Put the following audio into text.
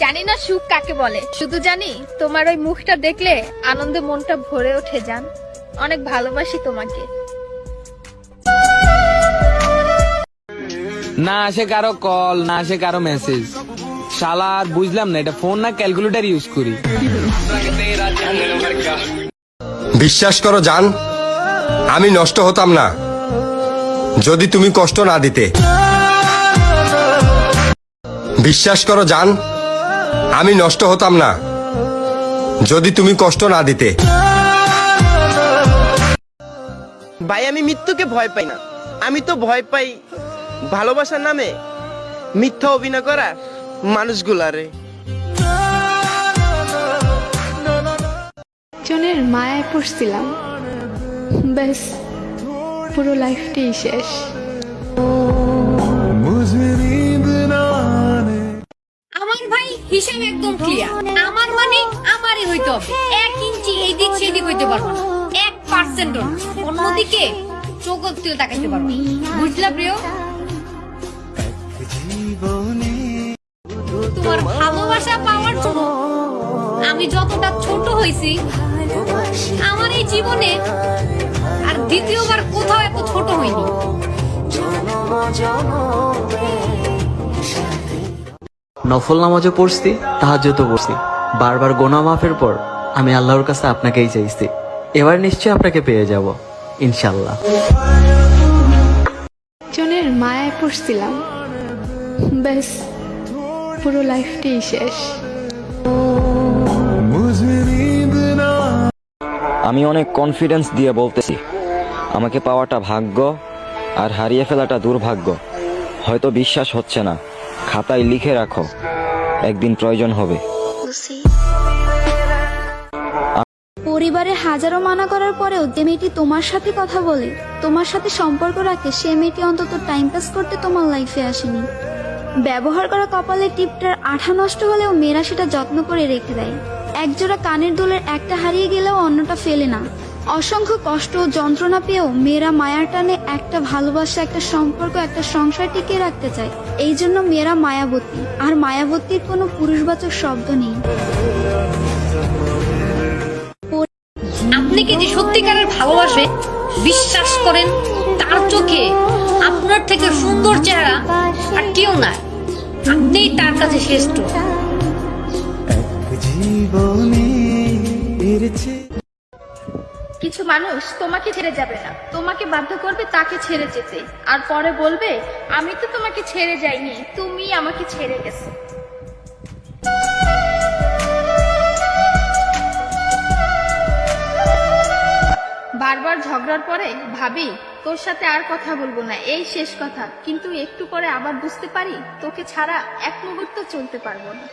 জানি না সুখ কাকে বলে। শুধু জানি তোমার ওই মুখটা দেখলে আনন্দে মনটা ভরে ওঠে যান অনেক ভালোবাসি তোমাকে। না আসে কারও কল না আসে কারও মেসেজ। শালা আর বুঝলাম না এটা ফোন না ক্যালকুলেটর ইউজ করি। বিশ্বাস করো জান আমি নষ্ট হতাম না। যদি তুমি কষ্ট না দিতে। বিশ্বাস করো জান আমি নষ্ট হতাম না। যদি তুমি কষ্ট না দিতে। ভাই আমি মৃত্যুকে ভয় পাই না। আমি তো ভয় পাই ভালোবাসার নামে মিথ্যা অভিনয় করা মানুষগুলারে। জনের মায়ায় পড়ছিলাম। ব্যাস পুরো লাইফটাই শেষ। হইতে হবে। এক ইঞ্চি সেদিক হইতে পারব না। এক পার্সেন্ট অন্যদিকে চোখ তাকাইতে পারব বুঝলা প্রিয়? তোমার ভালোবাসা পাওয়ার জন্য আমি যতটা ছোট হয়েছি, আমার এই জীবনে আর দ্বিতীয়বার কোথাও এত ছোট হইনি নফল নামাজও পড়ছি, তাহাজ্জুদও পড়ছি। বারবার গোনা মাফের পর আমি আল্লাহর কাছে আপনাকেই চাইছি। এবার নিশ্চয়ই আপনাকে পেয়ে যাব ইনশাল্লাহ জনের মায়ায় পড়ছিলাম। ব্যাস পুরো লাইফটাই শেষ। আমি অনেক কনফিডেন্স দিয়ে বলতেছি আমাকে পাওয়াটা ভাগ্য আর হারিয়ে ফেলাটা দুর্ভাগ্য। হয়তো বিশ্বাস হচ্ছে না খাতায় লিখে রাখো একদিন প্রয়োজন হবে। পরিবারের হাজারো মানা করার পরেও যে মেয়েটি তোমার সাথে কথা বলে, তোমার সাথে সম্পর্ক রাখে, সে মেয়েটি অন্তত টাইম পাস করতে তোমার লাইফে আসেনি। ব্যবহার করা কপালের টিপটার আঠা নষ্ট হলেও মেয়েরা সেটা যত্ন করে রেখে দেয়। একজোড়া কানের দুলের একটা হারিয়ে গেলেও অন্যটা ফেলে না। অসংখ্য কষ্ট ও যন্ত্রণা পেয়েও মেয়েরা মায়ার টানে একটা ভালোবাসা, একটা সম্পর্ক, একটা সংসার টিকিয়ে রাখতে চায়। এই জন্য মেয়েরা মায়াবতী। আর মায়াবতীর কোনো পুরুষবাচক শব্দ নেই। আপনি যে সত্যিকারের ভালোবাসে, বিশ্বাস করেন, তার চোখে আপনার থেকে সুন্দর চেহারা আর কেউ না আপনিই তার কাছে শ্রেষ্ঠ। কিছু মানুষ তোমাকে ছেড়ে যাবে না। তোমাকে বাধ্য করবে তাকে ছেড়ে যেতে। আর পরে বলবে, আমি তো তোমাকে ছেড়ে যাইনি তুমি আমাকে ছেড়ে গেছো। ঝগড়ার পরে, ভাবি, তোর সাথে আর কথা বলব না, এই শেষ কথা। কিন্তু একটু পরে আবার বুঝতে পারি, তোকে ছাড়া এক মুহূর্ত চলতে পারব না।